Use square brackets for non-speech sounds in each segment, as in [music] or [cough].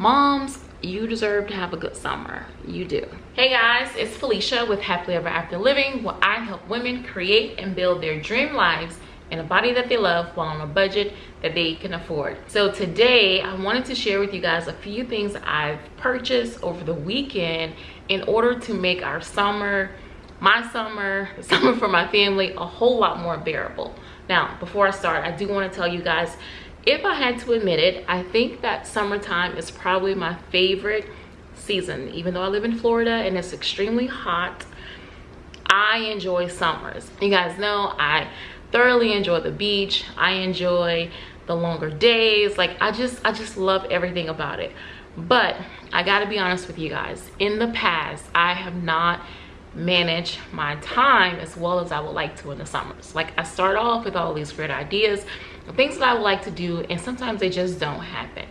moms you deserve to have a good summer. You do. Hey guys it's felicia with happily ever after living where i help women create and build their dream lives in a body that they love while on a budget that they can afford. So today i wanted to share with you guys a few things i've purchased over the weekend in order to make our summer my summer the [laughs] summer for my family a whole lot more bearable. Now before i start i do want to tell you guys if i had to admit it i think that summertime is probably my favorite season. Even though i live in florida and it's extremely hot i enjoy summers. You guys know i thoroughly enjoy the beach. I enjoy the longer days. Like i just i just love everything about it. But i gotta be honest with you guys. In the past i have not managed my time as well as i would like to in the summers. Like i start off with all these great ideas things that I would like to do and sometimes they just don't happen.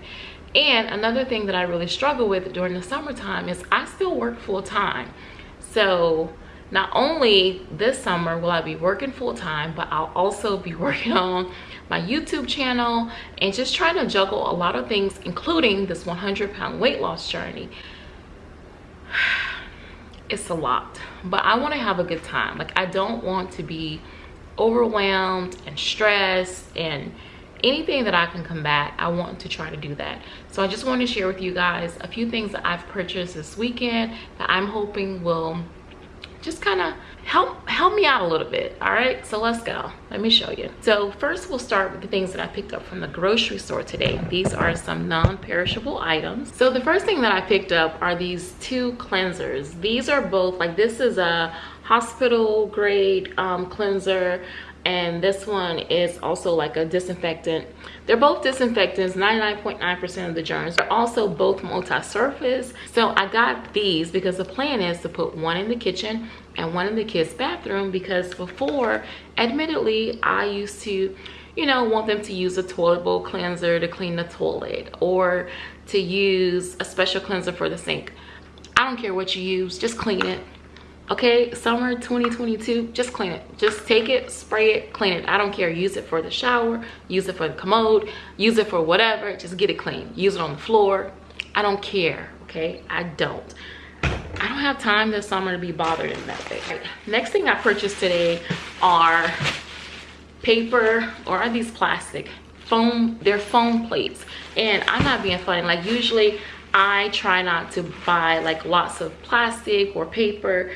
And another thing that I really struggle with during the summertime is I still work full time. So not only this summer will I be working full time, but I'll also be [laughs] working on my YouTube channel and just trying to juggle a lot of things, including this 100 pound weight loss journey. [sighs] It's a lot, but I want to have a good time. Like I don't want to be overwhelmed and stressed and anything that I can combat, I want to try to do that. So I just want to share with you guys a few things that I've purchased this weekend that I'm hoping will just kind of help help me out a little bit all right? So let's go. Let me show you. So first we'll start with the things that i picked up from the grocery store today. These are some non-perishable items. So the first thing that i picked up are these two cleansers. These are both like this is a hospital grade um, cleanser and this one is also like a disinfectant. They're both disinfectants 99.9 percent of the germs they're also both multi-surface. So i got these because the plan is to put one in the kitchen and one in the kids bathroom because before admittedly i used to you know want them to use a toilet bowl cleanser to clean the toilet or to use a special cleanser for the sink. I don't care what you use just clean it okay summer 2022 just clean it. Just take it spray it clean it. I don't care. Use it for the shower use it for the commode use it for whatever. Just get it clean. Use it on the floor. I don't care okay? I don't. I don't have time this summer to be bothered in that way right. next thing i purchased today are paper or are these plastic? Foam they're foam plates. And i'm not being funny. Like usually i try not to buy like lots of plastic or paper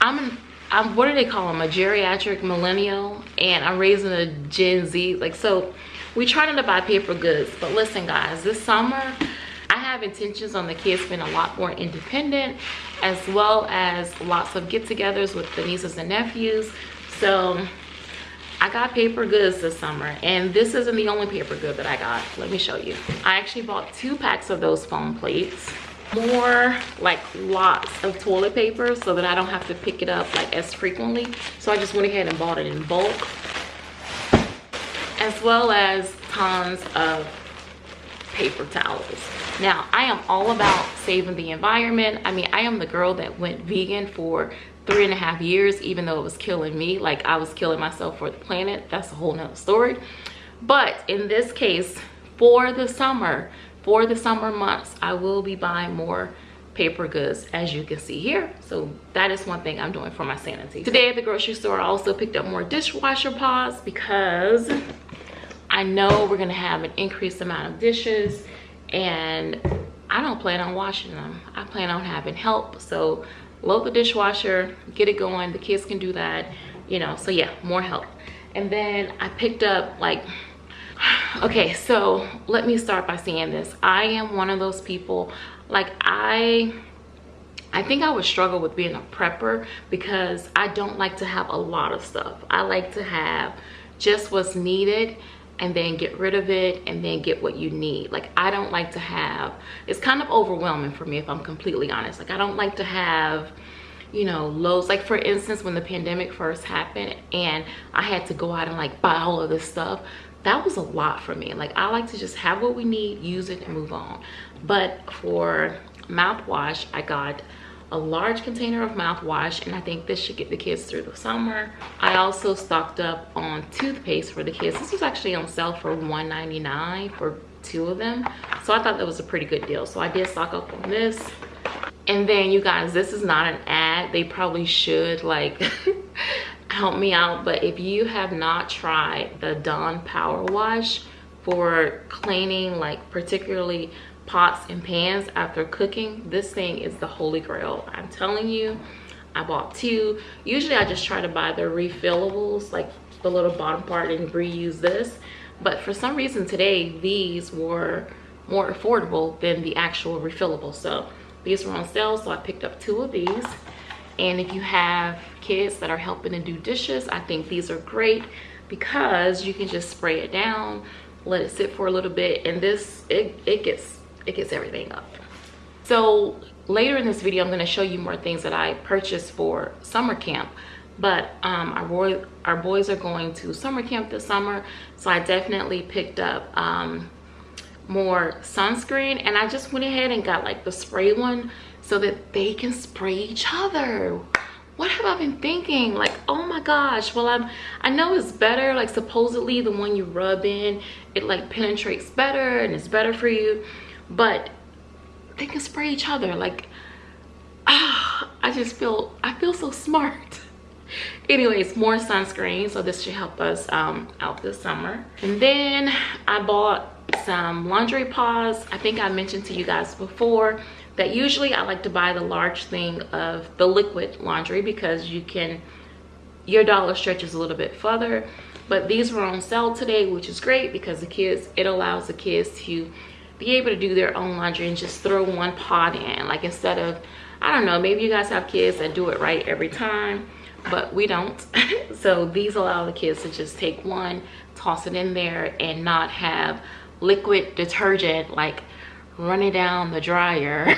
I'm, I'm what do they call them? A geriatric millennial, and I'm raising a Gen Z. Like so, we try not to buy paper goods. But listen, guys, this summer I have intentions on the kids being a lot more independent, as well as lots of get-togethers with the nieces and nephews. So I got paper goods this summer and this isn't the only paper good that I got. Let me show you. I actually bought two packs of those foam plates more like lots of toilet paper so that I don't have to pick it up like as frequently. So I just went ahead and bought it in bulk as well as tons of paper towels. Now, I am all about saving the environment. I mean, I am the girl that went vegan for three and a half years, even though it was killing me. Like I was killing myself for the planet. That's a whole nother story. But in this case, for the summer, for the summer months i will be buying more paper goods as you can see here. So that is one thing i'm doing for my sanity. Today at the grocery store i also picked up more dishwasher pods because i know we're gonna have an increased amount of dishes and i don't plan on washing them. I plan on having help. So load the dishwasher get it going. The kids can do that you know so yeah more help. And then i picked up like okay so let me start by saying this. I am one of those people like i i think i would struggle with being a prepper because i don't like to have a lot of stuff. I like to have just what's needed and then get rid of it and then get what you need. Like i don't like to have it's kind of overwhelming for me if i'm completely honest. Like i don't like to have you know loads like for instance when the pandemic first happened and i had to go out and like buy all of this stuff that was a lot for me. Like i like to just have what we need use it and move on. But for mouthwash i got a large container of mouthwash and i think this should get the kids through the summer. I also stocked up on toothpaste for the kids. This was actually on sale for 1.99 for two of them. So i thought that was a pretty good deal. So i did stock up on this. And then you guys this is not an ad. They probably should like [laughs] help me out but if you have not tried the dawn power wash for cleaning like particularly pots and pans after cooking this thing is the holy grail. I'm telling you i bought two. Usually i just try to buy the refillables like the little bottom part and reuse this. But for some reason today these were more affordable than the actual refillable. So these were on sale so i picked up two of these and if you have kids that are helping to do dishes i think these are great because you can just spray it down let it sit for a little bit and this it, it gets it gets everything up. So later in this video i'm going to show you more things that i purchased for summer camp. But um, our boy our boys are going to summer camp this summer so i definitely picked up um, more sunscreen. And i just went ahead and got like the spray one so that they can spray each other. What have i been thinking? Like oh my gosh. Well i'm i know it's better like supposedly the one you rub in it like penetrates better and it's better for you but they can spray each other. Like ah i just feel i feel so smart. [laughs] Anyways more sunscreen so this should help us um out this summer. And then i bought some laundry pods i think i mentioned to you guys before that usually I like to buy the large thing of the liquid laundry because you can, your dollar stretches a little bit further. But these were on sale today, which is great because the kids, it allows the kids to be able to do their own laundry and just throw one pot in. Like instead of, I don't know, maybe you guys have kids that do it right every time, but we don't. [laughs] so these allow the kids to just take one, toss it in there and not have liquid detergent like running down the dryer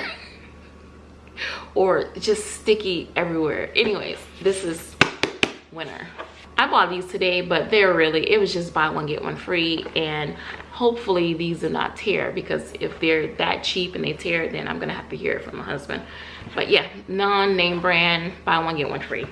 [laughs] or just sticky everywhere. Anyways this is winter. I bought these today but they're really it was just buy one get one free and hopefully these do not tear because if they're that cheap and they tear then i'm gonna have to hear it from my husband. But yeah non-name brand buy one get one free.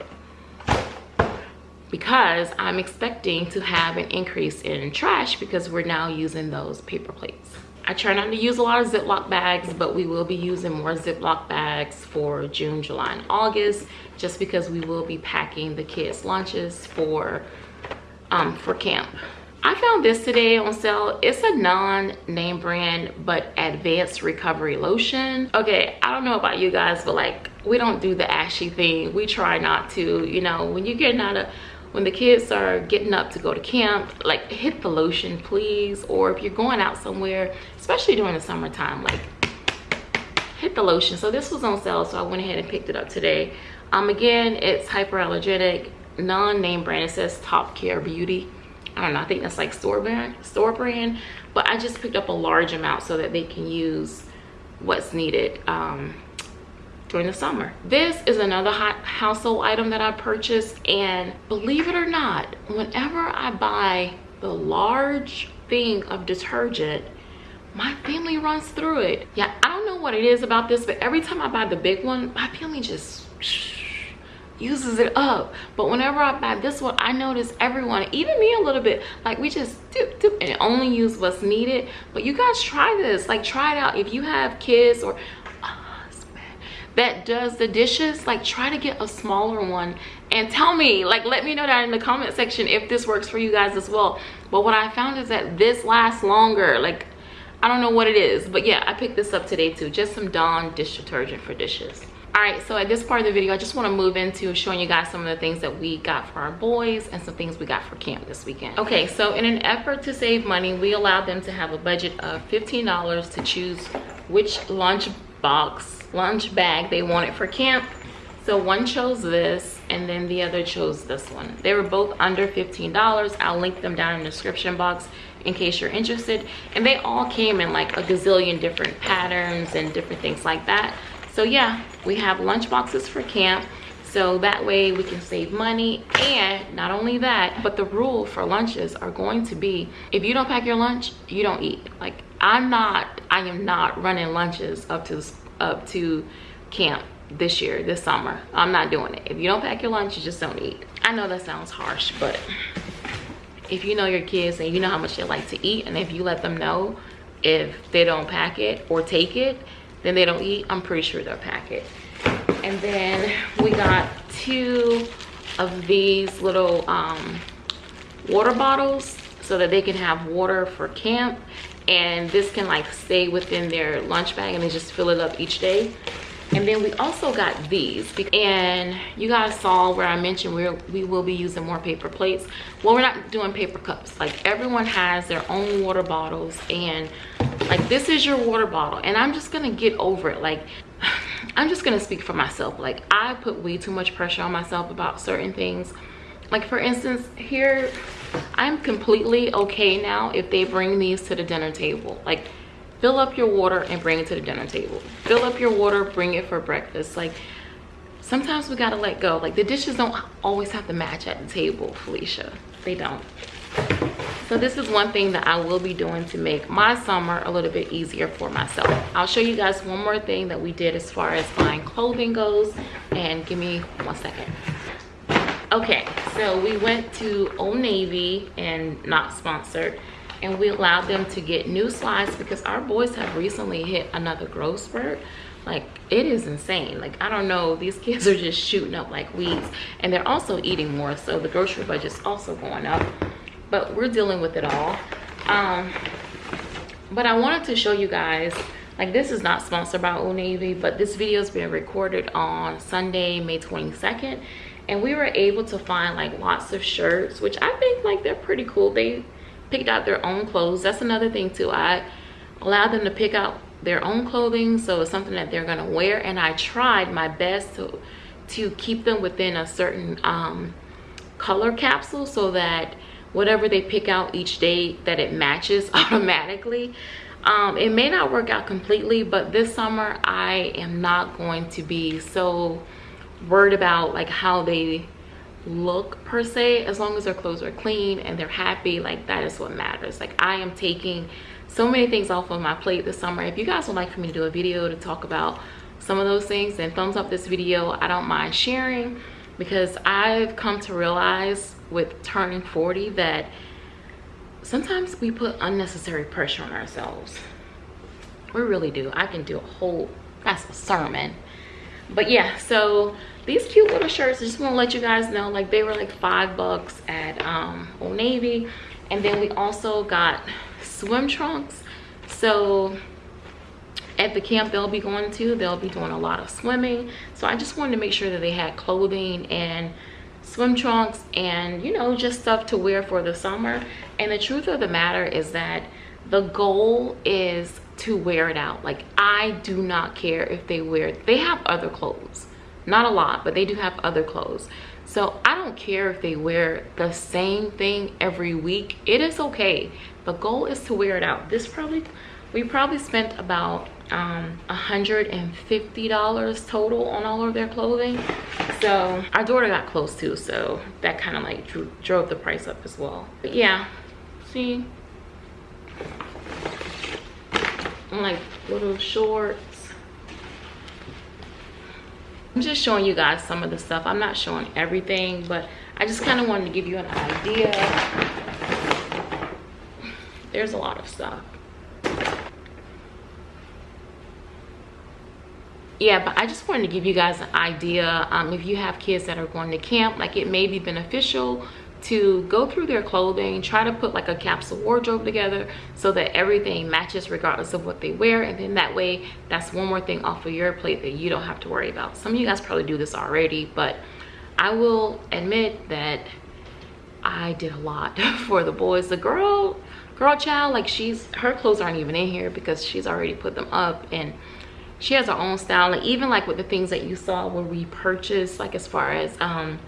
Because i'm expecting to have an increase in trash because we're now using those paper plates I try not to use a lot of Ziploc bags, but we will be using more Ziploc bags for June, July, and August, just because we will be packing the kids' lunches for, um, for camp. I found this today on sale. It's a non-name brand, but advanced recovery lotion. Okay, I don't know about you guys, but like, we don't do the ashy thing. We try not to, you know, when you're getting out of when the kids are getting up to go to camp like hit the lotion please. Or if you're going out somewhere especially during the summertime like hit the lotion. So this was on sale so i went ahead and picked it up today. Um again it's hyperallergenic non-name brand. It says top care beauty. I don't know i think that's like store brand store brand. But i just picked up a large amount so that they can use what's needed um during the summer. This is another hot household item that I purchased and believe it or not, whenever I buy the large thing of detergent, my family runs through it. Yeah, I don't know what it is about this, but every time I buy the big one, my family just uses it up but whenever i buy this one i notice everyone even me a little bit like we just dip, dip, and only use what's needed but you guys try this like try it out if you have kids or that does the dishes like try to get a smaller one. And tell me like let me know that in the comment section if this works for you guys as well. But what i found is that this lasts longer. Like i don't know what it is but yeah i picked this up today too. Just some dawn dish detergent for dishes. All right so at this part of the video i just want to move into showing you guys some of the things that we got for our boys and some things we got for camp this weekend. Okay so in an effort to save money we allowed them to have a budget of 15 dollars to choose which lunch box lunch bag. They wanted for camp. So one chose this and then the other chose this one. They were both under 15 dollars. I'll link them down in the description box in case you're interested. And they all came in like a gazillion different patterns and different things like that. So yeah we have lunch boxes for camp. So that way we can save money. And not only that but the rule for lunches are going to be if you don't pack your lunch you don't eat. Like i'm not i am not running lunches up to up to camp this year, this summer. I'm not doing it. If you don't pack your lunch, you just don't eat. I know that sounds harsh, but if you know your kids and you know how much they like to eat, and if you let them know if they don't pack it or take it then they don't eat i'm pretty sure they'll pack it and then we got two of these little um, water bottles so that they can have water for camp and this can like stay within their lunch bag and they just fill it up each day. And then we also got these and you guys saw where i mentioned we we will be using more paper plates. Well we're not doing paper cups. Like everyone has their own water bottles and like this is your water bottle and i'm just gonna get over it. Like [sighs] i'm just gonna speak for myself. Like i put way too much pressure on myself about certain things. Like for instance here i'm completely okay now if they bring these to the dinner table. Like fill up your water and bring it to the dinner table. Fill up your water bring it for breakfast. Like sometimes we gotta let go. Like the dishes don't always have to match at the table felicia. They don't. So this is one thing that i will be doing to make my summer a little bit easier for myself. I'll show you guys one more thing that we did as far as buying clothing goes. And give me one second okay so we went to old navy and not sponsored and we allowed them to get new slides because our boys have recently hit another growth spurt. Like it is insane. Like i don't know these kids are just shooting up like weeds and they're also eating more so the grocery budget's also going up but we're dealing with it all. Um but i wanted to show you guys like this is not sponsored by old navy but this video is being recorded on sunday may 22nd and we were able to find like lots of shirts which i think like they're pretty cool. They picked out their own clothes. That's another thing too. I allowed them to pick out their own clothing so it's something that they're gonna wear. And i tried my best to to keep them within a certain um, color capsule so that whatever they pick out each day that it matches [laughs] automatically. Um, it may not work out completely but this summer i am not going to be so worried about like how they look per se as long as their clothes are clean and they're happy like that is what matters. Like i am taking so many things off of my plate this summer. If you guys would like for me to do a video to talk about some of those things then thumbs up this video. I don't mind sharing because i've come to realize with turning 40 that sometimes we put unnecessary pressure on ourselves. We really do. I can do a whole that's a sermon but yeah so these cute little shirts I just want to let you guys know like they were like five bucks at um old navy. And then we also got swim trunks. So at the camp they'll be going to they'll be doing a lot of swimming. So i just wanted to make sure that they had clothing and swim trunks and you know just stuff to wear for the summer. And the truth of the matter is that the goal is to wear it out. Like i do not care if they wear they have other clothes. Not a lot but they do have other clothes. So i don't care if they wear the same thing every week. It is okay. The goal is to wear it out. This probably we probably spent about um $150 total on all of their clothing. So our daughter got close too so that kind of like drew, drove the price up as well. But yeah see like little shorts I'm just showing you guys some of the stuff. I'm not showing everything, but I just kind of wanted to give you an idea. There's a lot of stuff. yeah but i just wanted to give you guys an idea um, if you have kids that are going to camp like it may be beneficial to go through their clothing try to put like a capsule wardrobe together so that everything matches regardless of what they wear. And then that way that's one more thing off of your plate that you don't have to worry about. Some of you guys probably do this already but i will admit that i did a lot [laughs] for the boys. The girl girl child like she's her clothes aren't even in here because she's already put them up and she has her own style. And even like with the things that you saw where we purchased like as far as um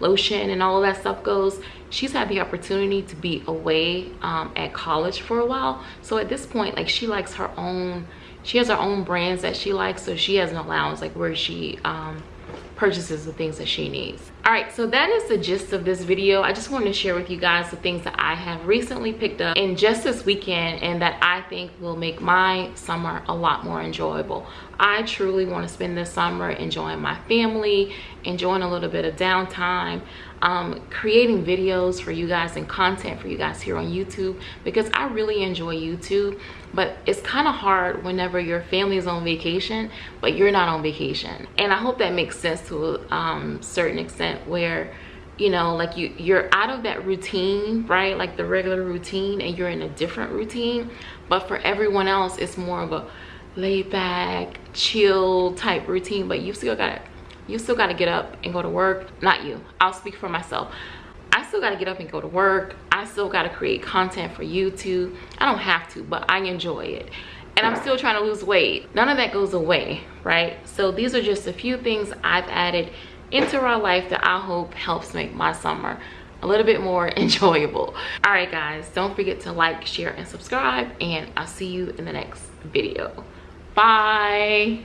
lotion and all of that stuff goes she's had the opportunity to be away um, at college for a while. So at this point like she likes her own she has her own brands that she likes so she has an allowance like where she um, purchases the things that she needs. All right so that is the gist of this video. I just wanted to share with you guys the things that i have recently picked up in just this weekend and that i think will make my summer a lot more enjoyable. I truly want to spend this summer enjoying my family enjoying a little bit of downtime um, creating videos for you guys and content for you guys here on YouTube because I really enjoy YouTube but it's kind of hard whenever your family is on vacation but you're not on vacation. And I hope that makes sense to a um, certain extent where you know like you you're out of that routine right? Like the regular routine and you're in a different routine but for everyone else it's more of a laid back chill type routine but you still got you still got to get up and go to work. Not you. I'll speak for myself. I still got to get up and go to work. I still got to create content for youtube. I don't have to but i enjoy it. And i'm still trying to lose weight. None of that goes away right? So these are just a few things i've added into our life that i hope helps make my summer a little bit more [laughs] enjoyable. All right guys don't forget to like share and subscribe and i'll see you in the next video. Bye